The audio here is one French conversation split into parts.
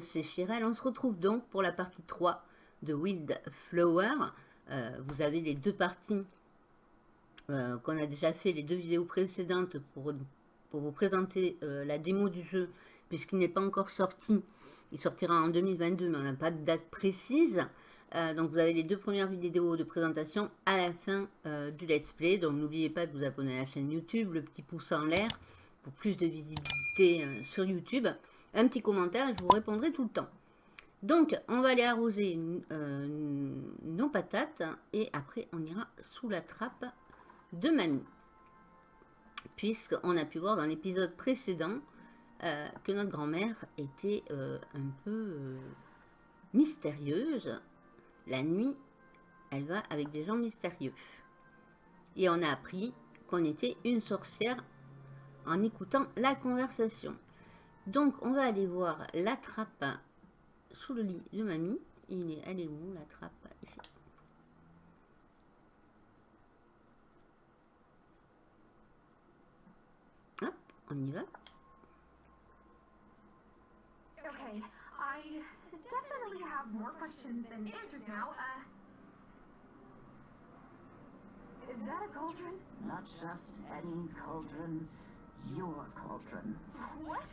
c'est Chirel. On se retrouve donc pour la partie 3 de Wild Flower. Euh, vous avez les deux parties euh, qu'on a déjà fait, les deux vidéos précédentes pour, pour vous présenter euh, la démo du jeu, puisqu'il n'est pas encore sorti. Il sortira en 2022, mais on n'a pas de date précise. donc vous avez les deux premières vidéos de présentation à la fin du let's play. Donc n'oubliez pas de vous abonner à la chaîne YouTube, le petit pouce en l'air pour plus de visibilité sur YouTube un petit commentaire, je vous répondrai tout le temps. Donc, on va aller arroser euh, nos patates et après, on ira sous la trappe de mamie. Puisqu'on a pu voir dans l'épisode précédent euh, que notre grand-mère était euh, un peu mystérieuse. La nuit, elle va avec des gens mystérieux. Et on a appris qu'on était une sorcière en écoutant la conversation. Donc, on va aller voir la trappe sous le lit de mamie. Il est, elle est où, la trappe? Ici. Hop, on y va. Okay, I definitely have more questions than answers now. Uh, is that a cauldron? Not just any cauldron, your cauldron. What?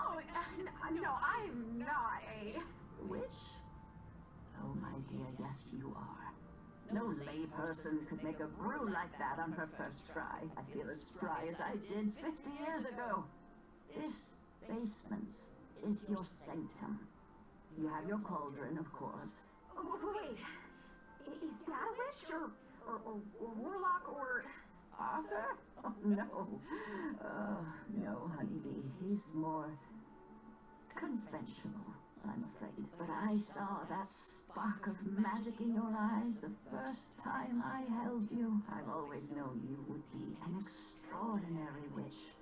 Oh, uh, no, I'm not a... Witch? Oh, my dear, yes you are. No layperson could make a brew like that on her first try. I feel as spry as I did 50 years ago. This basement is your sanctum. You have your cauldron, of course. Wait, is that a witch, or, or, or, or warlock, or... Arthur? Oh, no. Oh, no, He's more conventional, I'm afraid. But I saw that spark of magic in your eyes the first time I held you. I've always known you would be an extraordinary witch.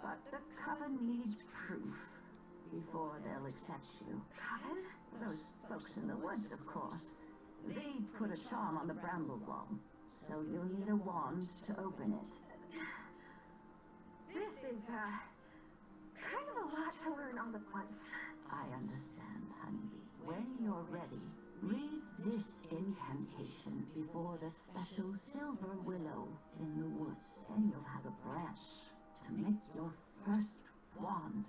But the Coven needs proof before they'll accept you. Coven? Those folks in the woods, of course. They put a charm on the bramble wall, so you'll need a wand to open it. This is, uh, kind of a lot to learn all at once. I understand, honeybee. When you're ready, read this incantation before the special silver willow in the woods, and you'll have a branch to make your first wand.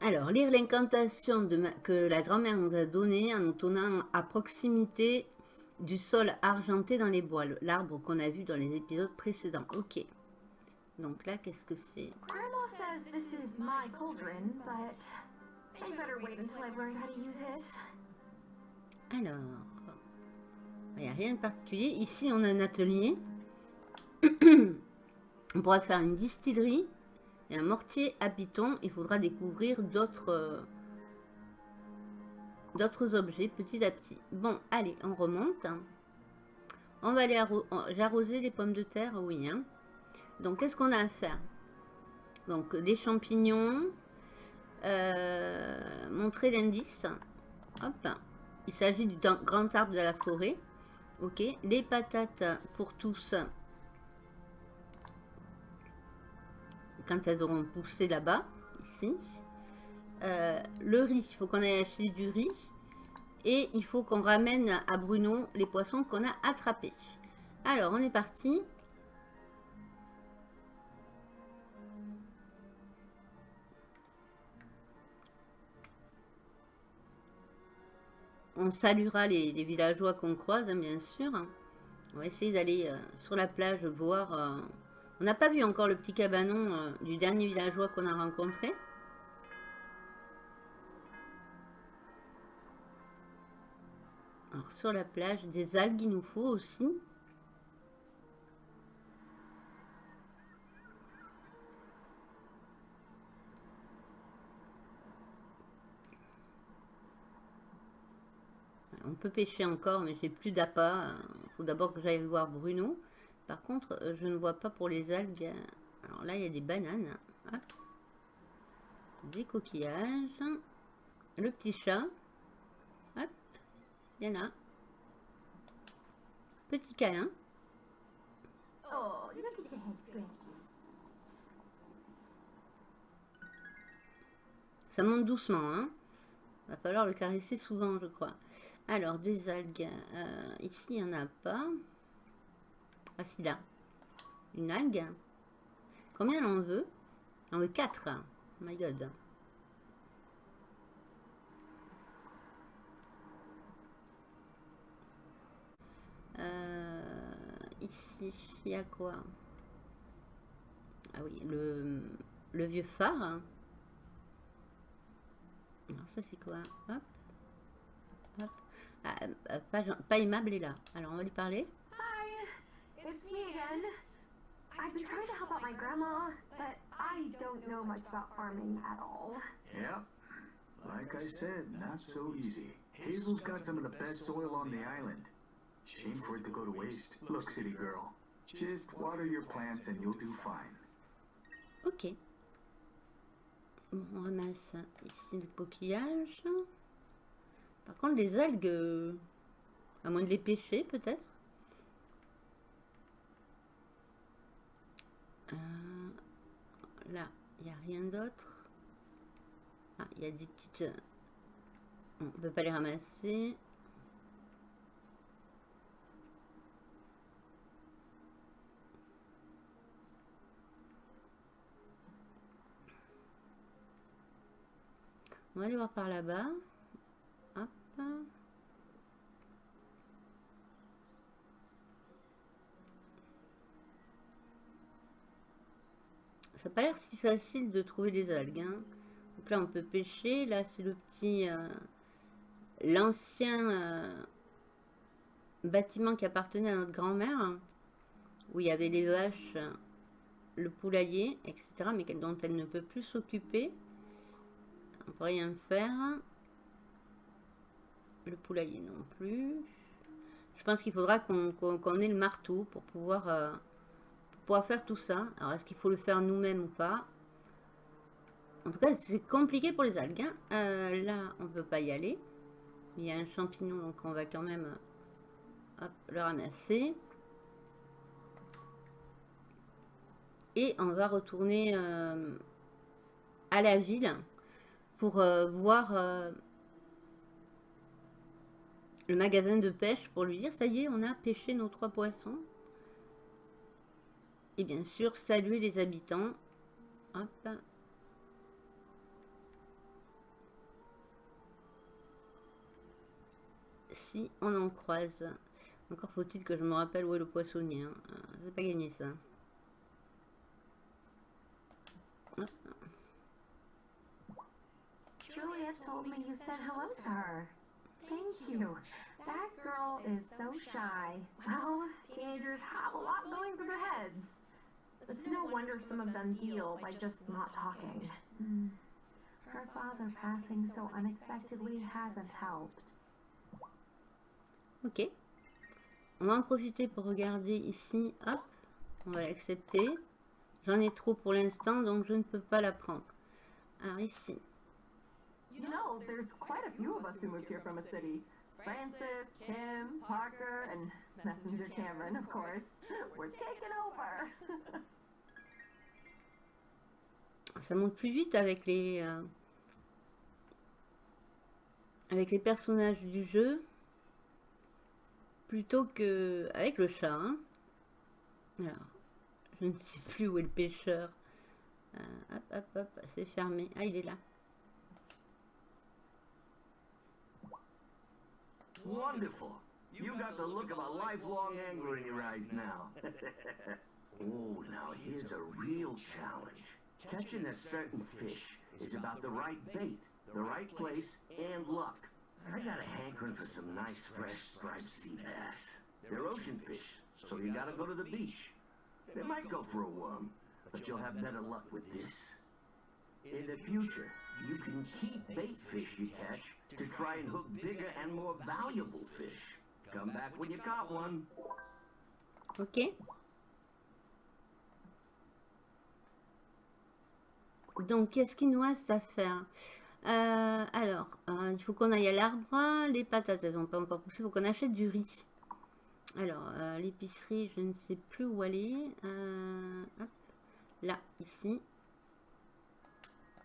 Alors, lire l'incantation que la grand-mère nous a donnée en nous tournant à proximité du sol argenté dans les bois, l'arbre qu'on a vu dans les épisodes précédents. Ok. Donc là, qu'est-ce que c'est Grandma says this is my cauldron, but I better wait until I learn how to use it. Alors, il n'y a rien de particulier. Ici, on a un atelier. on pourra faire une distillerie et un mortier à piton. Il faudra découvrir d'autres d'autres objets petit à petit. Bon, allez, on remonte. On va aller arroser les pommes de terre, oui. Hein. Donc, qu'est-ce qu'on a à faire? Donc, des champignons. Euh, montrer l'indice. Hop. Il s'agit du grand arbre de la forêt. Ok. Les patates pour tous. Quand elles auront poussé là-bas. Ici. Euh, le riz. Il faut qu'on aille acheter du riz. Et il faut qu'on ramène à Bruno les poissons qu'on a attrapés. Alors, on est parti. On saluera les, villageois qu'on croise, hein, bien sûr. On va essayer d'aller euh, sur la plage voir... Euh, on n'a pas vu encore le petit cabanon euh, du dernier villageois qu'on a rencontré. Alors sur la plage, des algues il nous faut aussi. On peut pêcher encore, mais j'ai plus d'appât. Il faut d'abord que j'aille voir Bruno. Par contre, je ne vois pas pour les algues. Alors là, il y a des bananes. Des coquillages. Le petit chat. Hop. Il y en a. Petit câlin. Oh, look at. Ça monte doucement, hein. Va falloir le caresser souvent, je crois. Alors, des algues. Euh, ici, il n'y en a pas. Ah, si, là. Une algue. Combien en veut? En veut 4. Oh my god. Euh, ici, il y a quoi? Ah oui, le, le vieux phare. Alors ça c'est quoi? Hop. Ah, euh, pas, pas aimable est là. Alors on va lui parler. Hi, it's me again. I've been trying to help out my grandma, but I don't know much about farming at all. Yeah. Like I said, not so easy. Hazel's got some of the best soil on the island. Shame for it to go to waste. Look, city girl, just water your plants and you'll do fine. Ok. On ramasse ici le coquillage. Par contre, les algues, euh, à moins de les pêcher peut-être. Euh, là, il n'y a rien d'autre. Ah, il y a des petites... euh, On ne peut pas les ramasser. On va aller voir par là-bas. Ça n'a pas l'air si facile de trouver les algues. hein. Donc là, on peut pêcher. Là, c'est le petit... euh, L'ancien euh, bâtiment qui appartenait à notre grand-mère. hein, Où il y avait les vaches, le poulailler, etc. Mais dont elle ne peut plus s'occuper. On peut rien faire. Le poulailler non plus. Je pense qu'il faudra qu'on ait le marteau pour pouvoir, euh, pour pouvoir faire tout ça. Alors, est-ce qu'il faut le faire nous-mêmes ou pas? En tout cas, c'est compliqué pour les algues. hein. Euh, là, on peut pas y aller. Il y a un champignon, donc on va quand même euh, le ramasser. Et on va retourner à la ville pour voir le magasin de pêche pour lui dire ça y est, on a pêché nos trois poissons. Et bien sûr, saluer les habitants. Hop. Si on en croise. Encore faut-il que je me rappelle où est le poissonnier. Hein. C'est pas gagné ça. Thank you. That girl is so shy. Well, teenagers have a lot going through their heads. It's no wonder some of them deal by just not talking. Hmm. Her father passing so unexpectedly hasn't helped. Ok. On va en profiter pour regarder ici. Hop. On va l'accepter. J'en ai trop pour l'instant, donc je ne peux pas la prendre. Alors ici. You know, there's quite a few of us who moved here from a city. Francis, Kim, Parker, and Messenger Cameron, of course. We're taking over. Ça monte plus vite avec les... euh, avec les personnages du jeu. Plutôt que avec le chat. hein. Alors, je ne sais plus où est le pêcheur. Euh, hop, hop, hop, c'est fermé. Ah, il est là. Wonderful. You got the look of a lifelong angler in your eyes now. oh, now here's a real challenge. Catching a certain fish is about the right bait, the right place, and luck. I got a hankering for some nice fresh striped sea bass. They're ocean fish, so you gotta go to the beach. They might go for a worm, but you'll have better luck with this. In the future, you can keep bait fish you catch to try and hook bigger and more valuable fish. Come back when you caught one. Ok. Donc, qu'est-ce qu'il nous reste à faire? Euh, Alors, euh, il faut qu'on aille à l'arbre. Les patates, elles n'ont pas encore poussé. Il faut qu'on achète du riz. Alors, euh, l'épicerie, je ne sais plus où aller. Là, ici.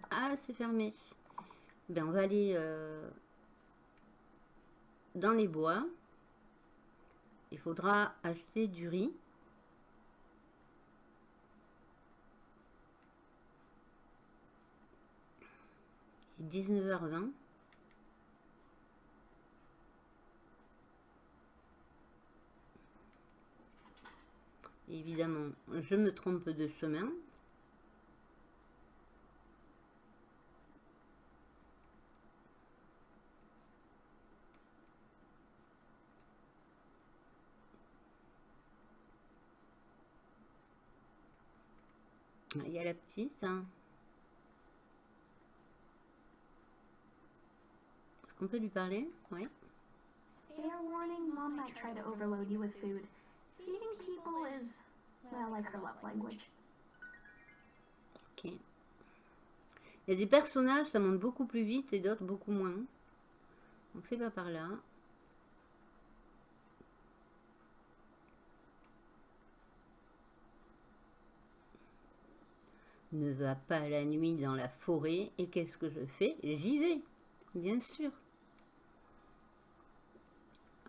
Ah, c'est fermé. Ben, on va aller euh, dans les bois. Il faudra acheter du riz. Il est 19h20. Évidemment, je me trompe de chemin. Il y a la petite. hein. Est-ce qu'on peut lui parler? Oui. Fair warning, Mom might try to overload you with food. Feeding people is, well, like her love language. Ok. Il y a des personnages, ça monte beaucoup plus vite et d'autres beaucoup moins. Donc c'est pas par là. Ne va pas la nuit dans la forêt. Et qu'est-ce que je fais? J'y vais, bien sûr.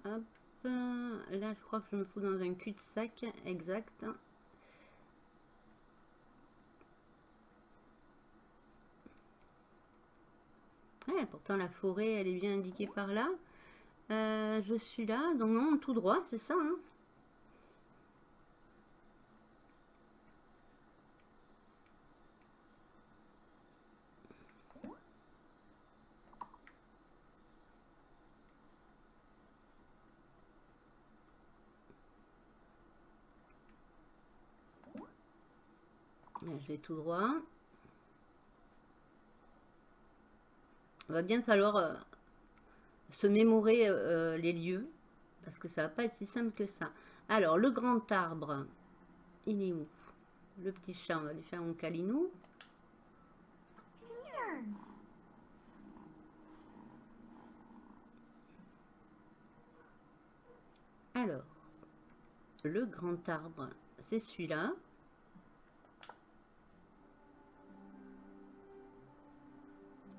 Hop, là je crois que je me fous dans un cul-de-sac, exact. Pourtant la forêt, elle est bien indiquée par là. Euh, je suis là, donc non, tout droit, c'est ça. hein. Je vais tout droit. Il va bien falloir euh, se mémorer euh, les lieux, parce que ça va pas être si simple que ça. Alors, le grand arbre, il est où? Le petit chat, on va lui faire un calinou. Alors, le grand arbre, c'est celui-là.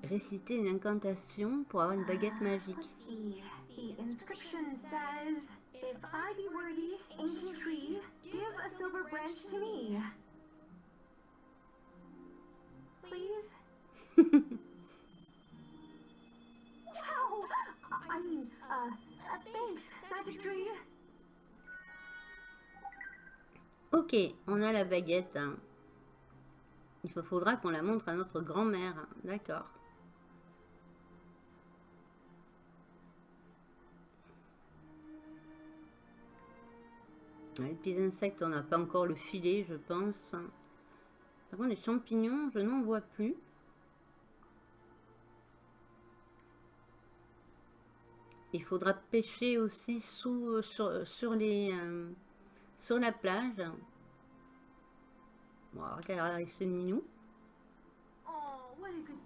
Réciter une incantation pour avoir une baguette magique. Let's see. The inscription says, If I be worthy, ancient tree, give a silver branch to me. Please? wow! I mean, thanks, magic tree. Ok, on a la baguette. Il fa- faudra qu'on la montre à notre grand-mère. hein. Les petits insectes, on n'a pas encore le filet, je pense. Par contre, les champignons, je n'en vois plus. Il faudra pêcher aussi sous, sur, sur les, euh, sur la plage. Bon, regardez, c'est mignon. Oh, what a good.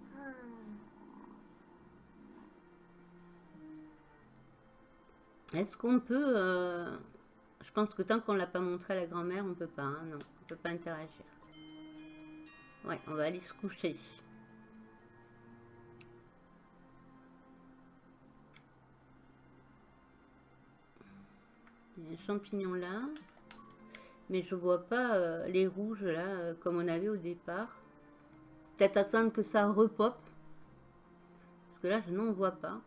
Est-ce qu'on peut... euh, Je pense que tant qu'on l'a pas montré à la grand-mère, on peut pas. hein, non, on peut pas interagir. Ouais, on va aller se coucher. Il y a un champignon là. Mais je vois pas euh, les rouges là, euh, comme on avait au départ. Peut-être attendre que ça repop. Parce que là, je n'en vois pas.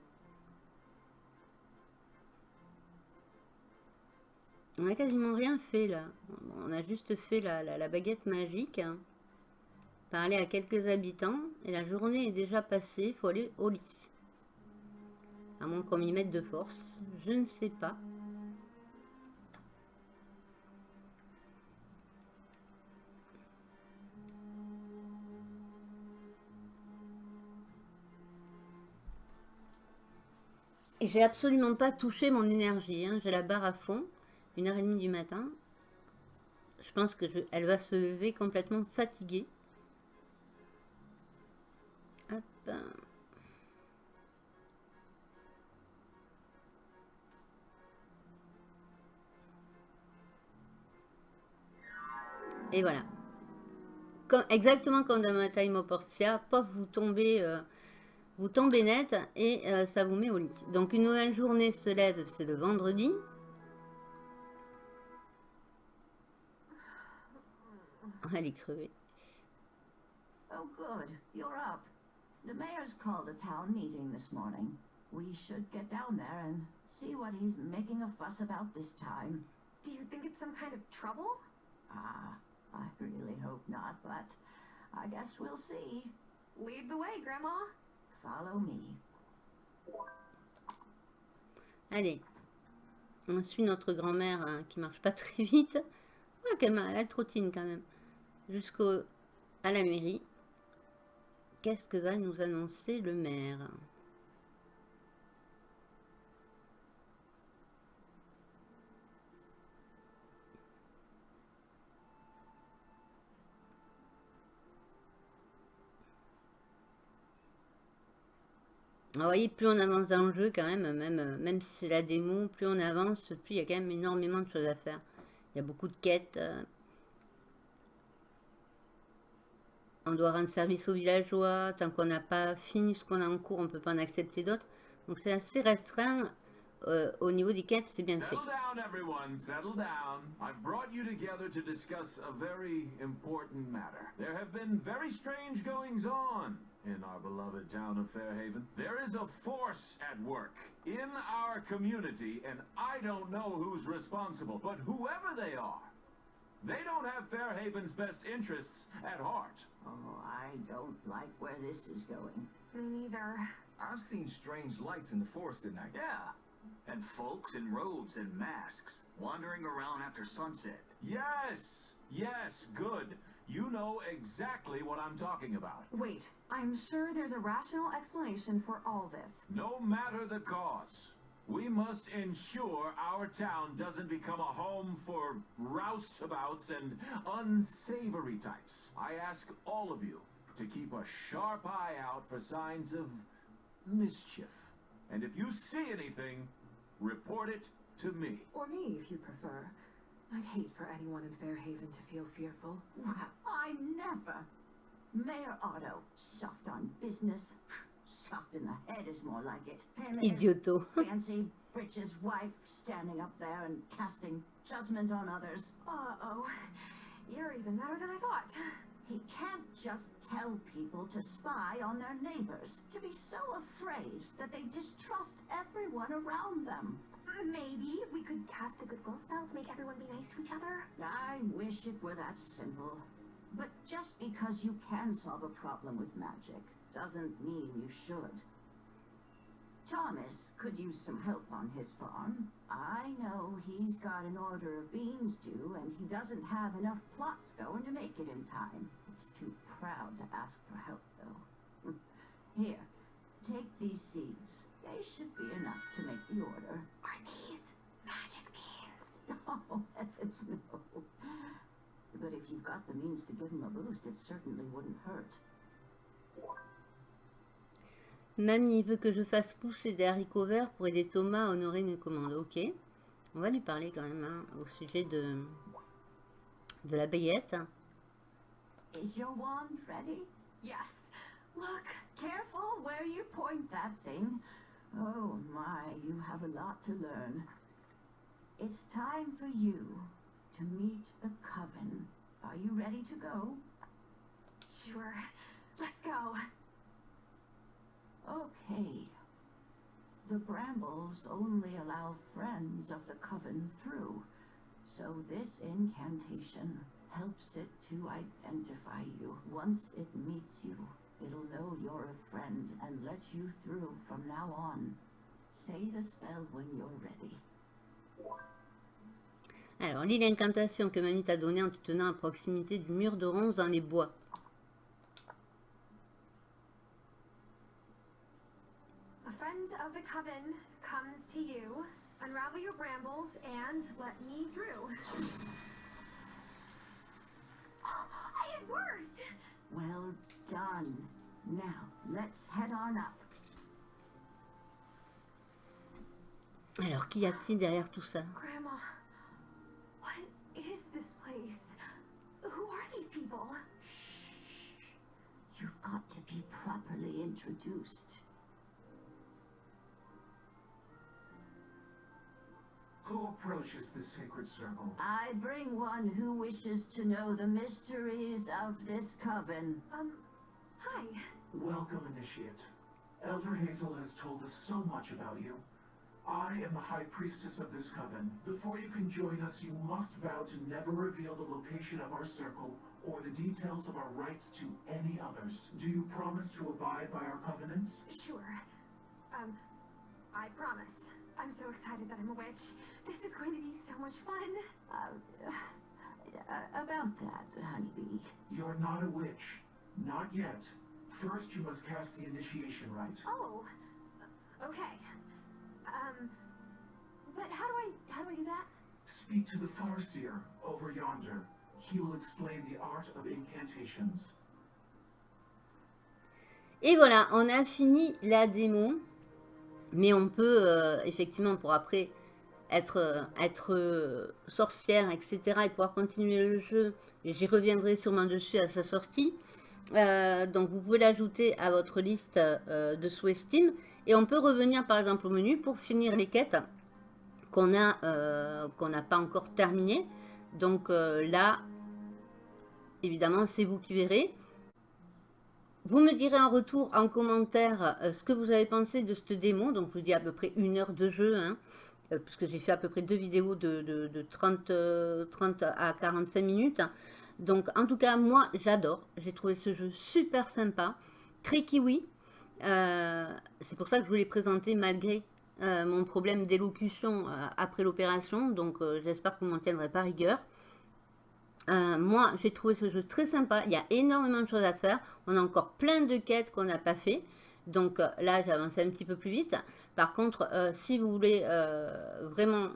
On a quasiment rien fait là. On a juste fait la, baguette magique. Parler à quelques habitants. Et la journée est déjà passée. Il faut aller au lit. À moins qu'on m'y mette de force. Je ne sais pas. Et j'ai absolument pas touché mon énergie. hein. J'ai la barre à fond. Une heure et demie du matin. Je pense que elle va se lever complètement fatiguée. Et voilà. Comme- exactement comme dans ma time Portia, pof, vous tombez euh, vous tombez net et euh, ça vous met au lit. Donc une nouvelle journée se lève, c'est le vendredi. Elle est crevée. Oh, good. You're up. The mayor's called a town meeting this morning. We should get down there and see what he's making a fuss about this time. Do you think it's some kind of trouble? Ah, I really hope not, but I guess we'll see. Lead the way, Grandma. Follow me. Allez. On suit notre grand-mère hein, qui marche pas très vite. Ouais, qu'elle m'a- elle trottine quand même. Jusqu'au à la mairie. Qu'est-ce que va nous annoncer le maire? Vous voyez, plus on avance dans le jeu, quand même, même, euh, même si c'est la démo, plus on avance, plus il y a quand même énormément de choses à faire. Il y a beaucoup de quêtes. euh. On doit rendre service aux villageois. Tant qu'on n'a pas fini ce qu'on a en cours, on ne peut pas en accepter d'autres. Donc c'est assez restreint. euh, au niveau des quêtes, c'est bien fait. Settle down, everyone. Settle down. I've brought you together to discuss a very important matter. There have been very strange goings on in our beloved town of Fairhaven. There is a force at work in our community, and I don't know who's responsible, but whoever they are, they don't have Fairhaven's best interests at heart. Oh, I don't like where this is going. Me neither. I've seen strange lights in the forest at night. Yeah, and folks in robes and masks wandering around after sunset. Yes, yes, good. You know exactly what I'm talking about. Wait, I'm sure there's a rational explanation for all this. No matter the cause, we must ensure our town doesn't become a home for rouseabouts and unsavory types. I ask all of you to keep a sharp eye out for signs of mischief. And if you see anything, report it to me. Or me, if you prefer. I'd hate for anyone in Fairhaven to feel fearful. Well, I never. Mayor Otto, soft on business. Soft in the head is more like it. Him and his Idioto. fancy britches wife standing up there and casting judgment on others. Uh-oh. You're even better than I thought. He can't just tell people to spy on their neighbors, to be so afraid that they distrust everyone around them. Uh, maybe we could cast a goodwill spell to make everyone be nice to each other. I wish it were that simple. But just because you can solve a problem with magic doesn't mean you should. Thomas could use some help on his farm. I know he's got an order of beans due, and he doesn't have enough plots going to make it in time. He's too proud to ask for help, though. Here, take these seeds. They should be enough to make the order. Are these magic beans? Oh, heavens no. But if you've got the means to give him a boost, it certainly wouldn't hurt. Mamie veut que je fasse pousser des haricots verts pour aider Thomas à honorer une commande. Ok. On va lui parler quand même hein, au sujet de, de la bayette. Is your wand ready? Yes. Look. Careful where you point that thing. Oh my, you have a lot to learn. It's time for you to meet the coven. Are you ready to go? Sure. Let's go. Okay. The brambles only allow friends of the coven through, so this incantation helps it to identify you. Once it meets you, it'll know you're a friend and let you through from now on. Say the spell when you're ready. Alors, lis l'incantation que Mamie t'a donnée en te tenant à proximité du mur de ronces dans les bois. A friend of the coven comes to you. Unravel your brambles and let me through. it worked! Well done. Now, let's head on up. Alors, qu'y a-t-il derrière tout ça Grandma, what is this place? Who are these people? Shh. You've got to be properly introduced. Who approaches the sacred circle? I bring one who wishes to know the mysteries of this coven. Um, hi. Welcome, Initiate. Elder Hazel has told us so much about you. I am the High Priestess of this coven. Before you can join us, you must vow to never reveal the location of our circle or the details of our rights to any others. Do you promise to abide by our covenants? Sure. Um, I promise. I'm so excited that I'm a witch. This is going to be so much fun. Uh, uh, about that, honeybee. You're not a witch. Not yet. First, you must cast the initiation rite. Oh, okay. Um, but how do I, how do I do that? Speak to the Farseer over yonder. He will explain the art of incantations. Et voilà, on a fini la démo. Mais on peut, euh, effectivement, pour après être, euh, euh, sorcière, etc. et pouvoir continuer le jeu. J'y reviendrai sûrement dessus à sa sortie. Donc vous pouvez l'ajouter à votre liste de sous Steam. Et on peut revenir par exemple au menu pour finir les quêtes qu'on n'a pas encore terminées. Donc là, évidemment, c'est vous qui verrez. Vous me direz en retour, en commentaire, euh, ce que vous avez pensé de cette démo. Donc, je vous dis à peu près une heure de jeu, hein, euh, puisque j'ai fait à peu près deux vidéos de, de, de 30, euh, 30 à 45 minutes. Donc, en tout cas, moi, j'adore. J'ai trouvé ce jeu super sympa, très kiwi. C'est pour ça que je vous l'ai présenté malgré mon problème d'élocution après l'opération. Donc, j'espère que vous m'en tiendrez pas rigueur. Euh, moi, j'ai trouvé ce jeu très sympa. Il y a énormément de choses à faire. On a encore plein de quêtes qu'on n'a pas fait. Donc euh, là, j'ai avancé un petit peu plus vite. Par contre, euh, si vous voulez vraiment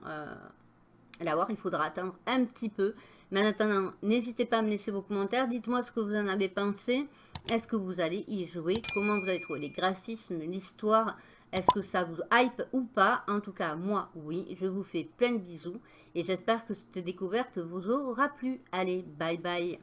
l'avoir, il faudra attendre un petit peu. Mais en attendant, n'hésitez pas à me laisser vos commentaires. Dites-moi ce que vous en avez pensé. Est-ce que vous allez y jouer? Comment vous avez trouvé les graphismes, l'histoire? Est-ce que ça vous hype ou pas? En tout cas, moi, oui. Je vous fais plein de bisous. Et j'espère que cette découverte vous aura plu. Allez, bye bye